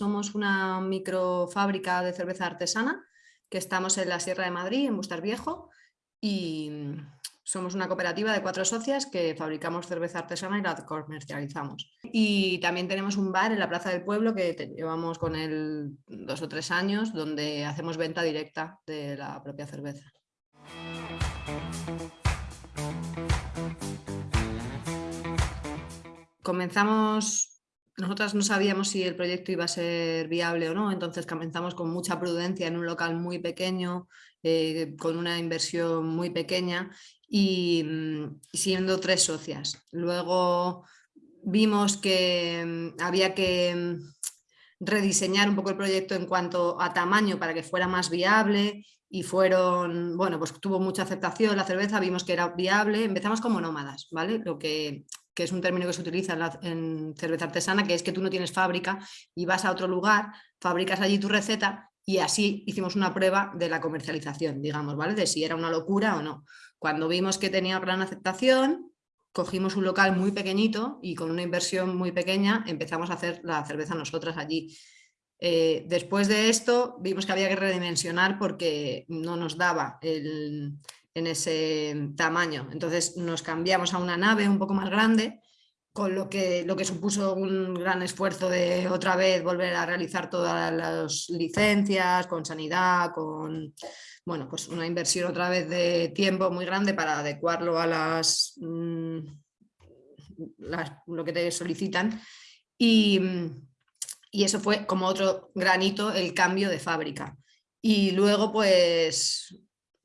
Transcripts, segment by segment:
somos una microfábrica de cerveza artesana que estamos en la Sierra de Madrid, en Bustar Viejo, y somos una cooperativa de cuatro socias que fabricamos cerveza artesana y la comercializamos. Y también tenemos un bar en la Plaza del Pueblo que llevamos con él dos o tres años, donde hacemos venta directa de la propia cerveza. Comenzamos, nosotras no sabíamos si el proyecto iba a ser viable o no, entonces comenzamos con mucha prudencia en un local muy pequeño, eh, con una inversión muy pequeña y, mm, siendo tres socias. Luego vimos que mm, había que mm, rediseñar un poco el proyecto en cuanto a tamaño para que fuera más viable y fueron, bueno, pues tuvo mucha aceptación la cerveza, vimos que era viable, empezamos como nómadas, ¿vale? Lo que, que es un término que se utiliza en, cerveza artesana, que es que tú no tienes fábrica y vas a otro lugar, fabricas allí tu receta y así hicimos una prueba de la comercialización, digamos, ¿vale? De si era una locura o no. Cuando vimos que tenía gran aceptación, cogimos un local muy pequeñito y con una inversión muy pequeña empezamos a hacer la cerveza nosotras allí. Eh, después de esto vimos que había que redimensionar porque no nos daba en ese tamaño. Entonces nos cambiamos a una nave un poco más grande, con lo que, lo que supuso un gran esfuerzo de otra vez volver a realizar todas las licencias, con sanidad, con bueno, pues una inversión otra vez de tiempo muy grande para adecuarlo a las, mm, lo que te solicitan. Y, y eso fue como otro granito el cambio de fábrica. Y luego pues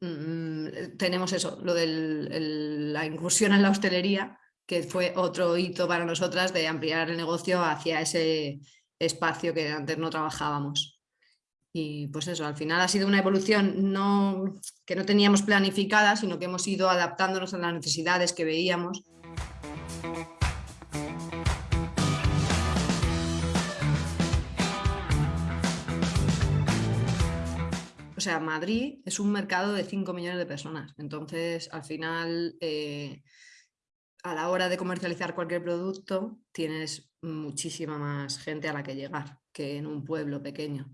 mm, tenemos eso, lo de la incursión en la hostelería, que fue otro hito para nosotras de ampliar el negocio hacia ese espacio que antes no trabajábamos. Y pues eso, al final ha sido una evolución no, que no teníamos planificada, sino que hemos ido adaptándonos a las necesidades que veíamos. Sea, Madrid es un mercado de 5 millones de personas, entonces al final eh, a la hora de comercializar cualquier producto tienes muchísima más gente a la que llegar que en un pueblo pequeño.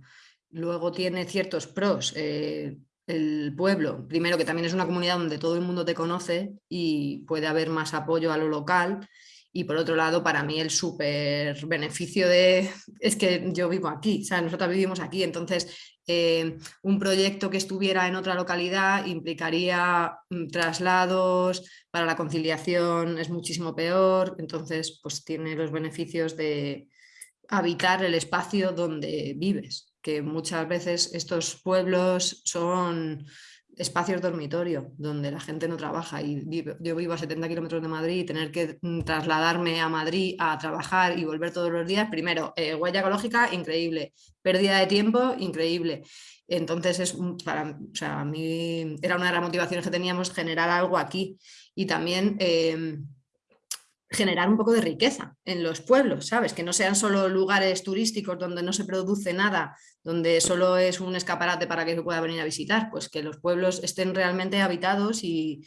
Luego tiene ciertos pros, eh, el pueblo, primero que también es una comunidad donde todo el mundo te conoce y puede haber más apoyo a lo local. Y por otro lado, para mí el súper beneficio de... es que yo vivo aquí, o sea, nosotros vivimos aquí, entonces eh, un proyecto que estuviera en otra localidad implicaría mm, traslados, para la conciliación es muchísimo peor, entonces pues tiene los beneficios de habitar el espacio donde vives, que muchas veces estos pueblos son espacios dormitorio donde la gente no trabaja y yo vivo a 70 kilómetros de Madrid y tener que mm, trasladarme a Madrid a trabajar y volver todos los días, primero, eh, huella ecológica increíble, pérdida de tiempo increíble. Entonces, es para o sea, a mí era una de las motivaciones que teníamos generar algo aquí y también... Em, generar un poco de riqueza en los pueblos, ¿sabes? Que no sean solo lugares turísticos donde no se produce nada, donde solo es un escaparate para que se pueda venir a visitar, pues que los pueblos estén realmente habitados y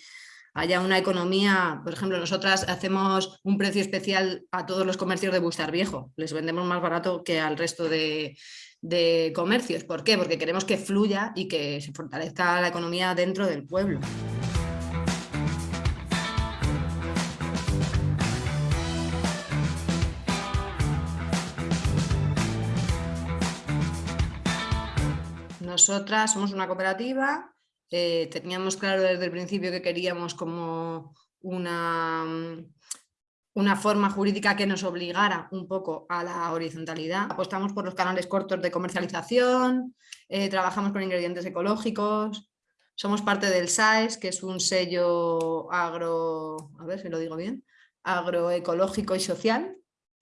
haya una economía, por ejemplo, nosotras hacemos un precio especial a todos los comercios de Bustar Viejo, les vendemos más barato que al resto de, de comercios. ¿Por qué? Porque queremos que fluya y que se fortalezca la economía dentro del pueblo. Nosotras somos una cooperativa, eh, teníamos claro desde el principio que queríamos como una, una forma jurídica que nos obligara un poco a la horizontalidad. Apostamos por los canales cortos de comercialización, eh, trabajamos con ingredientes ecológicos, somos parte del SAES, que es un sello agro, a ver si lo digo bien, agroecológico y social.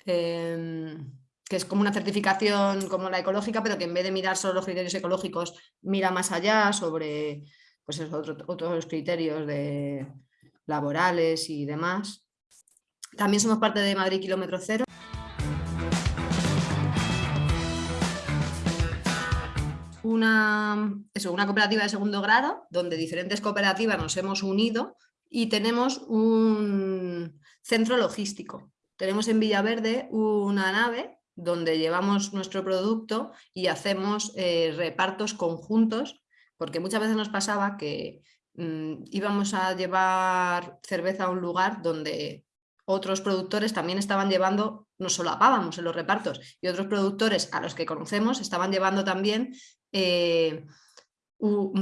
Em, que es como una certificación como la ecológica, pero que en vez de mirar solo los criterios ecológicos, mira más allá sobre pues otros criterios laborales y demás. También somos parte de Madrid Kilómetro Cero. Una, eso, una cooperativa de segundo grado, donde diferentes cooperativas nos hemos unido y tenemos un centro logístico. Tenemos en Villaverde una nave donde llevamos nuestro producto y hacemos eh, repartos conjuntos, porque muchas veces nos pasaba que mm, íbamos a llevar cerveza a un lugar donde otros productores también estaban llevando, nos solapábamos en los repartos, y otros productores a los que conocemos estaban llevando también eh,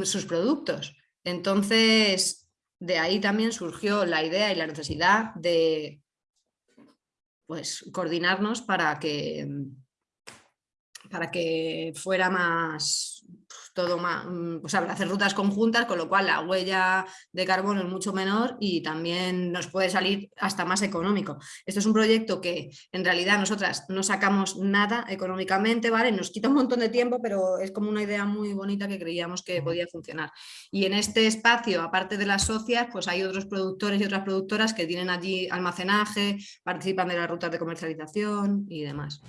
sus productos. Entonces, de ahí también surgió la idea y la necesidad de pues, coordinarnos para que, para que fuera más, todo más, mm, o sea, hacer rutas conjuntas, con lo cual la huella de carbono es mucho menor y también nos puede salir hasta más económico. Esto es un proyecto que en realidad nosotras no sacamos nada económicamente, ¿vale? Nos quita un montón de tiempo, pero es como una idea muy bonita que creíamos que podía funcionar. Y en este espacio, aparte de las socias, pues hay otros productores y otras productoras que tienen allí almacenaje, participan de las rutas de comercialización y demás.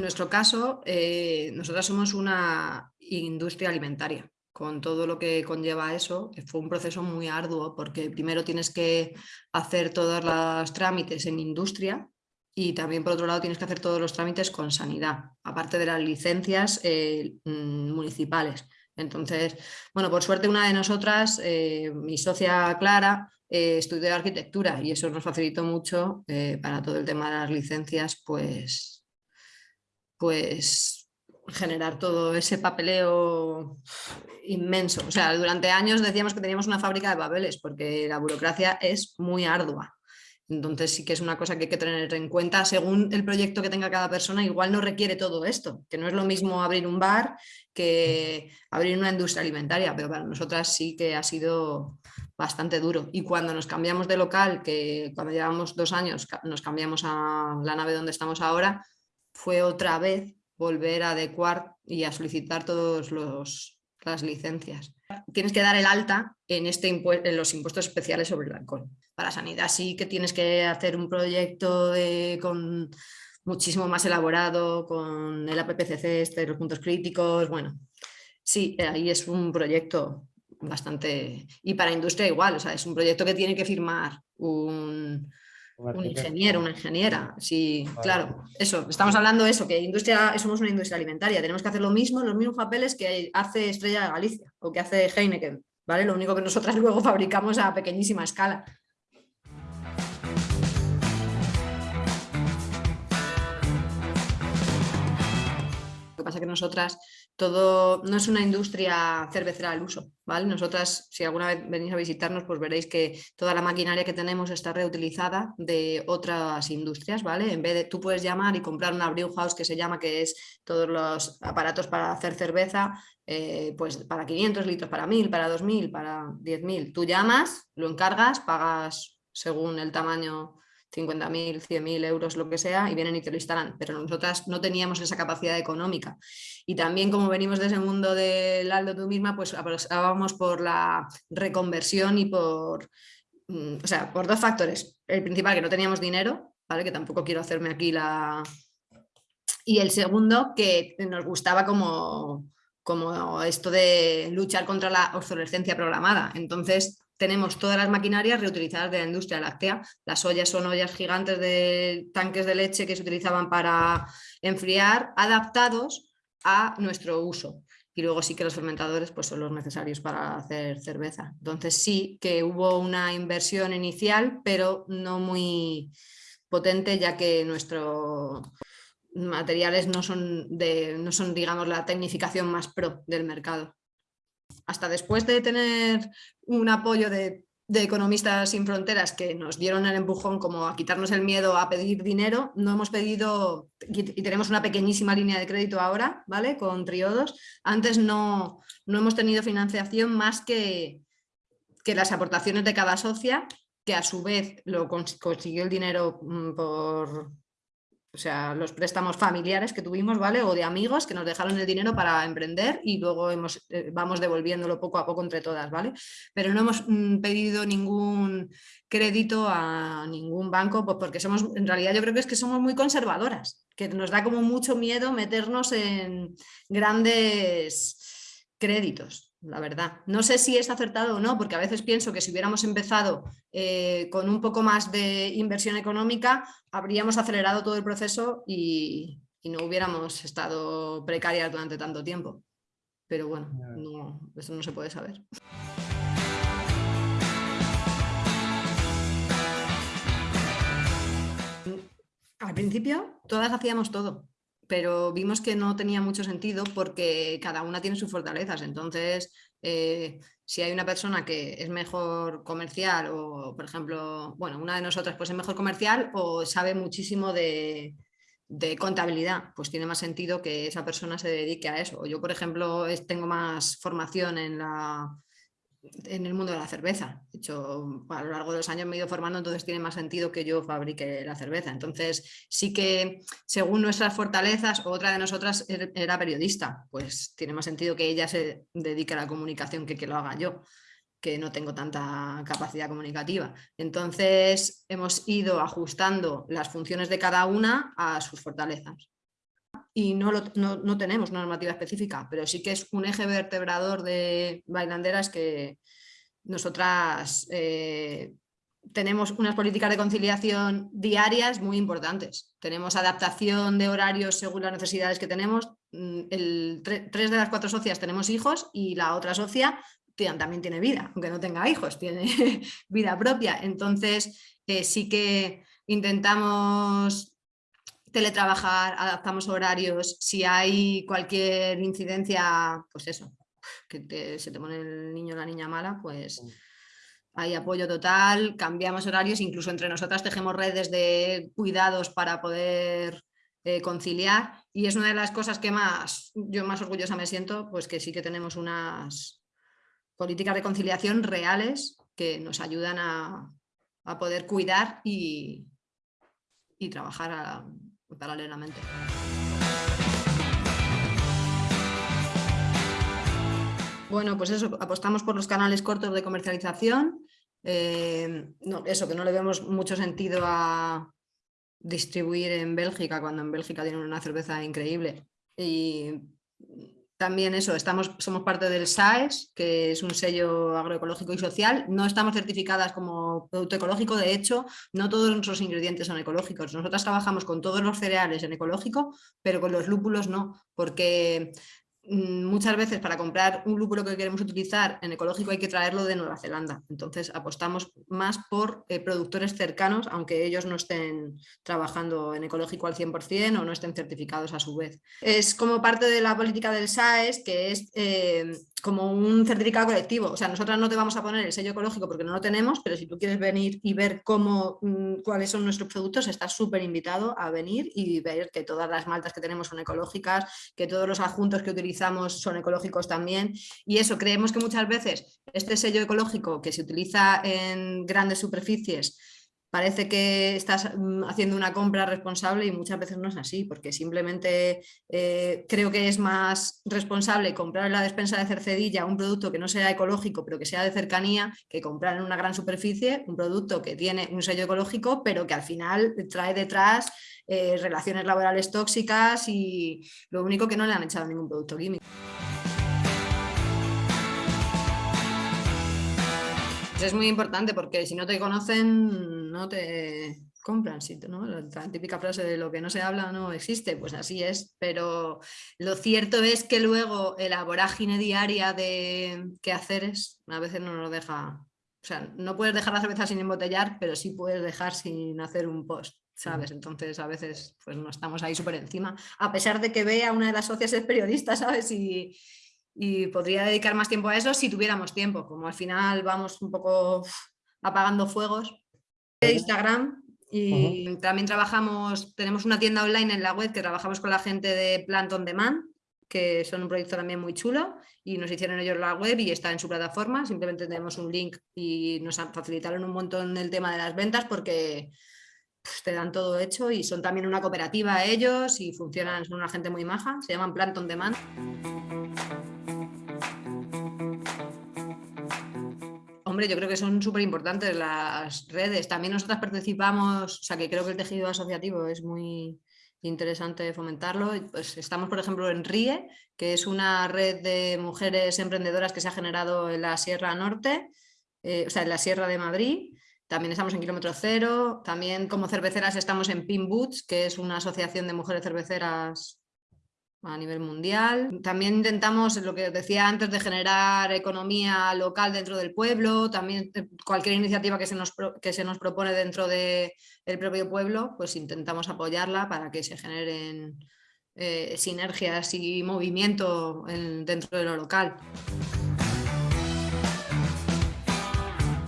En nuestro caso, eh, nosotras somos una industria alimentaria, con todo lo que conlleva eso. Fue un proceso muy arduo porque primero tienes que hacer todos los trámites en industria y también por otro lado tienes que hacer todos los trámites con sanidad, aparte de las licencias eh, mm, municipales. Entonces, bueno, por suerte una de nosotras, eh, mi socia Clara, estudió arquitectura y eso nos facilitó mucho para todo el tema de las licencias, pues pues generar todo ese papeleo inmenso. O sea, durante años decíamos que teníamos una fábrica de papeles porque la burocracia es muy ardua. Entonces sí que es una cosa que hay que tener en cuenta según el proyecto que tenga cada persona, igual no requiere todo esto, que no es lo mismo abrir un bar que abrir una industria alimentaria, pero para nosotras sí que ha sido bastante duro. Y cuando nos cambiamos de local, que cuando llevamos dos años nos cambiamos a la nave donde estamos ahora, fue otra vez volver a adecuar y a solicitar todas las licencias. Tienes que dar el alta en, este en los impuestos especiales sobre el alcohol. Para sanidad sí que tienes que hacer un proyecto con muchísimo más elaborado, con el APPCC, este, los puntos críticos, bueno, sí, ahí es un proyecto bastante... Y para industria igual, o sea, es un proyecto que tiene que firmar un, un ingeniero, una ingeniera, sí, claro, eso, estamos hablando de eso, que industria, somos una industria alimentaria, tenemos que hacer lo mismo, los mismos papeles que hace Estrella de Galicia o que hace Heineken, ¿vale? Lo único que nosotras luego fabricamos a pequeñísima escala. Lo que pasa es que nosotras todo, no es una industria cervecera al uso, ¿vale? Nosotras, si alguna vez venís a visitarnos, pues veréis que toda la maquinaria que tenemos está reutilizada de otras industrias, ¿vale? En vez de, tú puedes llamar y comprar una brew house que se llama, que es todos los aparatos para hacer cerveza, eh, pues para 500 litros, para 1000, para 2000, para 10.000. Tú llamas, lo encargas, pagas según el tamaño 50.000, 100.000 euros, lo que sea, y vienen y te lo instalan. Pero nosotras no teníamos esa capacidad económica. Y también como venimos de ese mundo del Aldo tú misma, pues apostábamos por la reconversión y por, mm, o sea, por dos factores. El principal, que no teníamos dinero, ¿vale? que tampoco quiero hacerme aquí la... Y el segundo, que nos gustaba como, como esto de luchar contra la obsolescencia programada. Entonces, tenemos todas las maquinarias reutilizadas de la industria láctea. Las ollas son ollas gigantes de tanques de leche que se utilizaban para enfriar, adaptados a nuestro uso. Y luego sí que los fermentadores pues, son los necesarios para hacer cerveza. Entonces sí que hubo una inversión inicial, pero no muy potente, ya que nuestros materiales no son, de, no son digamos, la tecnificación más pro del mercado hasta después de tener un apoyo de, Economistas Sin Fronteras que nos dieron el empujón como a quitarnos el miedo a pedir dinero, no hemos pedido, y tenemos una pequeñísima línea de crédito ahora, ¿vale? Con triodos. Antes no, no hemos tenido financiación más que, que las aportaciones de cada socia, que a su vez lo consiguió el dinero mm, por, o sea, los préstamos familiares que tuvimos, ¿vale? O de amigos que nos dejaron el dinero para emprender y luego hemos, eh, vamos devolviéndolo poco a poco entre todas, ¿vale? Pero no hemos mm, pedido ningún crédito a ningún banco, pues porque somos, en realidad yo creo que es que somos muy conservadoras, que nos da como mucho miedo meternos en grandes créditos. La verdad. No sé si es acertado o no, porque a veces pienso que si hubiéramos empezado eh, con un poco más de inversión económica, habríamos acelerado todo el proceso y, no hubiéramos estado precarias durante tanto tiempo. Pero bueno, eso no se puede saber. Al principio todas hacíamos todo, pero vimos que no tenía mucho sentido porque cada una tiene sus fortalezas. Entonces, eh, si hay una persona que es mejor comercial o, por ejemplo, bueno, una de nosotras pues es mejor comercial o sabe muchísimo de, de contabilidad, pues tiene más sentido que esa persona se dedique a eso. Yo, por ejemplo, tengo más formación en la en el mundo de la cerveza. De hecho, a lo largo de los años me he ido formando, entonces tiene más sentido que yo fabrique la cerveza. Entonces, sí que según nuestras fortalezas, otra de nosotras er, era periodista, pues tiene más sentido que ella se dedique a la comunicación que que lo haga yo que no tengo tanta capacidad comunicativa. Entonces hemos ido ajustando las funciones de cada una a sus fortalezas y no, no, tenemos una normativa específica, pero sí que es un eje vertebrador de bailanderas que nosotras eh, tenemos unas políticas de conciliación diarias muy importantes. Tenemos adaptación de horarios según las necesidades que tenemos. Mm, el, tres de las cuatro socias tenemos hijos y la otra socia también tiene vida, aunque no tenga hijos, tiene vida propia. Entonces eh, sí que intentamos teletrabajar, adaptamos horarios, si hay cualquier incidencia, pues eso, que se te pone el niño o la niña mala, pues hay apoyo total, cambiamos horarios, incluso entre nosotras tejemos redes de cuidados para poder eh, conciliar. Y es una de las cosas que más yo más orgullosa me siento, pues que sí que tenemos unas políticas de conciliación reales que nos ayudan a, poder cuidar y, y trabajar a, paralelamente. Bueno, pues eso, apostamos por los canales cortos de comercialización. Eh, eso, que no le vemos mucho sentido a distribuir en Bélgica, cuando en Bélgica tienen una cerveza increíble. Y también eso, estamos, somos parte del SAES, que es un sello agroecológico y social. No estamos certificadas como producto ecológico, de hecho, no todos nuestros ingredientes son ecológicos. Nosotras trabajamos con todos los cereales en ecológico, pero con los lúpulos no, porque muchas veces para comprar un lúpulo que queremos utilizar en ecológico hay que traerlo de Nueva Zelanda. Entonces apostamos más por eh, productores cercanos, aunque ellos no estén trabajando en ecológico al 100% o no estén certificados a su vez. Es como parte de la política del SAES, que es eh, como un certificado colectivo. O sea, nosotras no te vamos a poner el sello ecológico porque no lo tenemos, pero si tú quieres venir y ver cómo, mm, cuáles son nuestros productos, estás súper invitado a venir y ver que todas las maltas que tenemos son ecológicas, que todos los adjuntos que utilizamos son ecológicos también. Y eso, creemos que muchas veces este sello ecológico que se utiliza en grandes superficies parece que estás mm, haciendo una compra responsable y muchas veces no es así, porque simplemente eh, creo que es más responsable comprar en la despensa de Cercedilla un producto que no sea ecológico pero que sea de cercanía que comprar en una gran superficie un producto que tiene un sello ecológico pero que al final trae detrás eh, relaciones laborales tóxicas y lo único que no le han echado ningún producto químico. Es muy importante porque si no te conocen no te compran, ¿no? la típica frase de lo que no se habla no existe, pues así es, pero lo cierto es que luego la vorágine diaria de qué hacer es, a veces no nos deja, o sea, no puedes dejar la cerveza sin embotellar, pero sí puedes dejar sin hacer un post. ¿sabes? Entonces a veces pues no estamos ahí súper encima, a pesar de que vea una de las socias es periodista, ¿sabes? Y, y podría dedicar más tiempo a eso si tuviéramos tiempo, como al final vamos un poco apagando fuegos. De Instagram y también trabajamos, tenemos una tienda online en la web que trabajamos con la gente de Plant on Demand, que son un proyecto también muy chulo y nos hicieron ellos la web y está en su plataforma, simplemente tenemos un link y nos facilitaron un montón el tema de las ventas porque pues, te dan todo hecho y son también una cooperativa ellos y funcionan, son una gente muy maja, se llaman Plant on Demand. Yo creo que son súper importantes las redes. También nosotras participamos, o sea que creo que el tejido asociativo es muy interesante fomentarlo. Pues estamos, por ejemplo, en RIE, que es una red de mujeres emprendedoras que se ha generado en la Sierra Norte, eh, o sea, en la Sierra de Madrid. También estamos en Kilómetro Cero. También como cerveceras estamos en Pin Boots, que es una asociación de mujeres cerveceras a nivel mundial. También intentamos, lo que decía antes, de generar economía local dentro del pueblo, también eh, cualquier iniciativa que se nos, que se nos propone dentro del propio pueblo, pues intentamos apoyarla para que se generen eh, sinergias y movimiento dentro de lo local.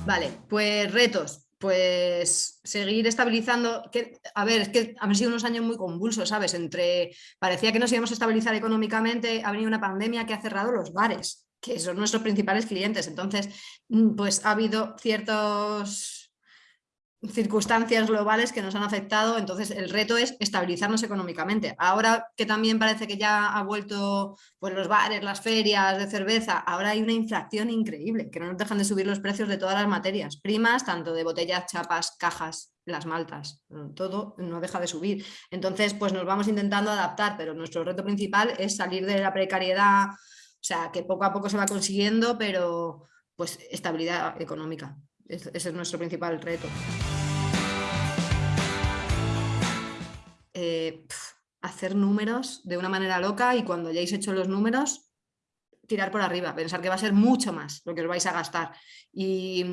Vale, pues retos pues seguir estabilizando, que, a ver, es que han sido unos años muy convulsos, ¿sabes? Entre, parecía que nos íbamos a estabilizar económicamente, ha venido una pandemia que ha cerrado los bares, que son nuestros principales clientes, entonces, mm, pues ha habido ciertos circunstancias globales que nos han afectado, entonces el reto es estabilizarnos económicamente. Ahora que también parece que ya ha vuelto pues, los bares, las ferias de cerveza, ahora hay una inflación increíble, que no nos dejan de subir los precios de todas las materias primas, tanto de botellas, chapas, cajas, las maltas, todo no deja de subir. Entonces, pues nos vamos intentando adaptar, pero nuestro reto principal es salir de la precariedad, o sea, que poco a poco se va consiguiendo, pero pues estabilidad económica. Ese es nuestro principal reto. Eh, hacer números de una manera loca y cuando hayáis hecho los números, tirar por arriba, pensar que va a ser mucho más lo que os vais a gastar. Y,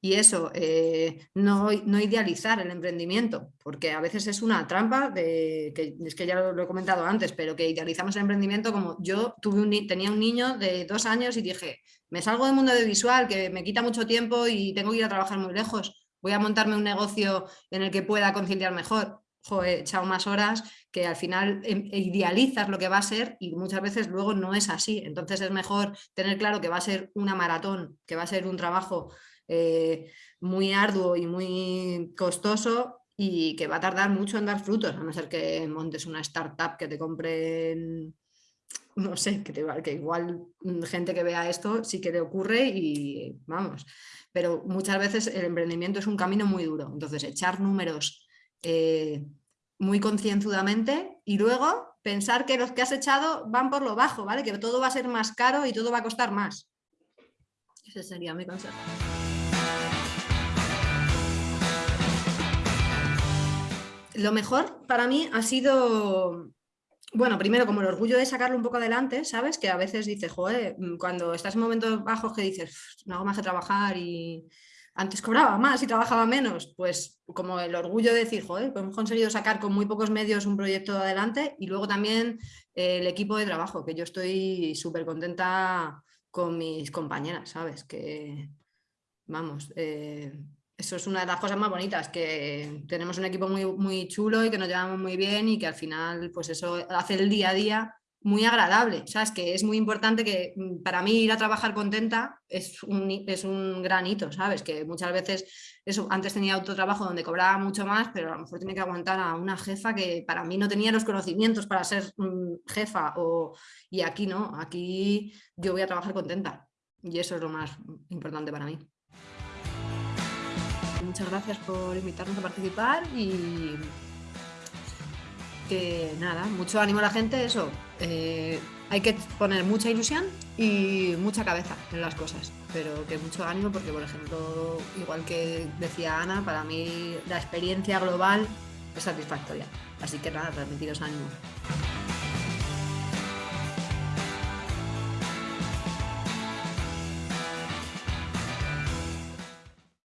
eso, eh, no, no, idealizar el emprendimiento, porque a veces es una trampa, de, que es que ya lo, he comentado antes, pero que idealizamos el emprendimiento como yo tuve un, tenía un niño de dos años y dije, me salgo del mundo de visual, que me quita mucho tiempo y tengo que ir a trabajar muy lejos, voy a montarme un negocio en el que pueda conciliar mejor he echado más horas, que al final em, idealizas lo que va a ser y muchas veces luego no es así. Entonces es mejor tener claro que va a ser una maratón, que va a ser un trabajo eh, muy arduo y muy costoso y que va a tardar mucho en dar frutos, a no ser que montes una startup que te compren, no sé, que, que igual gente que vea esto sí que le ocurre y vamos. Pero muchas veces el emprendimiento es un camino muy duro, entonces echar números eh, muy concienzudamente y luego pensar que los que has echado van por lo bajo, ¿vale? Que todo va a ser más caro y todo va a costar más. Ese sería mi consejo. Lo mejor para mí ha sido, bueno, primero como el orgullo de sacarlo un poco adelante, ¿sabes? Que a veces dices, joder, cuando estás en momentos bajos que dices, no hago más que trabajar y, antes cobraba más y trabajaba menos, pues como el orgullo de decir, joder, pues hemos conseguido sacar con muy pocos medios un proyecto adelante y luego también eh, el equipo de trabajo, que yo estoy súper contenta con mis compañeras, ¿sabes? Que, vamos, eh, eso es una de las cosas más bonitas, que tenemos un equipo muy, muy chulo y que nos llevamos muy bien y que al final, pues eso hace el día a día muy agradable, ¿sabes? Que es muy importante que mm, para mí ir a trabajar contenta es un, es un gran hito, ¿sabes? Que muchas veces, eso, antes tenía autotrabajo donde cobraba mucho más, pero a lo mejor tenía que aguantar a una jefa que para mí no tenía los conocimientos para ser mm, jefa, o, y aquí no, aquí yo voy a trabajar contenta y eso es lo más importante para mí. Muchas gracias por invitarnos a participar y que nada, mucho ánimo a la gente, eso. Eh, hay que poner mucha ilusión y mucha cabeza en las cosas, pero que mucho ánimo porque, por ejemplo, igual que decía Ana, para mí la experiencia global es satisfactoria. Así que nada, transmitiros ánimo.